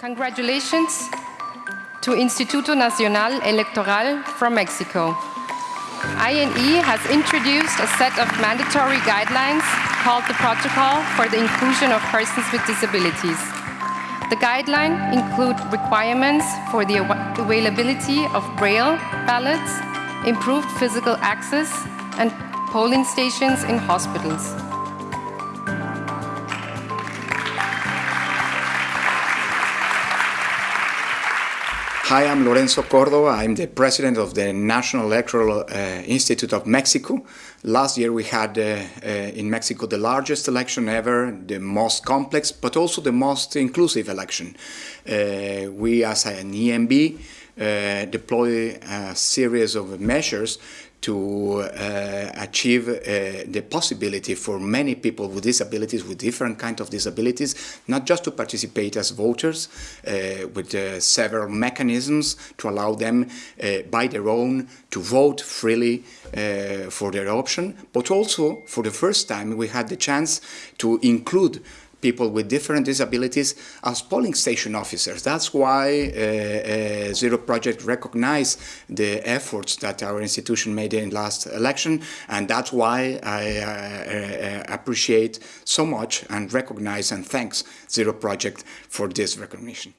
Congratulations to Instituto Nacional Electoral from Mexico. INE has introduced a set of mandatory guidelines called the Protocol for the Inclusion of Persons with Disabilities. The guidelines include requirements for the availability of braille ballots, improved physical access, and polling stations in hospitals. Hi, I'm Lorenzo Córdova. I'm the president of the National Electoral uh, Institute of Mexico. Last year we had uh, uh, in Mexico the largest election ever, the most complex, but also the most inclusive election. Uh, we as an EMB deploy a series of measures to uh, achieve uh, the possibility for many people with disabilities, with different kinds of disabilities, not just to participate as voters, uh, with uh, several mechanisms to allow them uh, by their own to vote freely uh, for their option, but also for the first time we had the chance to include people with different disabilities as polling station officers. That's why uh, uh, Zero Project recognized the efforts that our institution made in last election, and that's why I uh, uh, appreciate so much and recognize and thanks Zero Project for this recognition.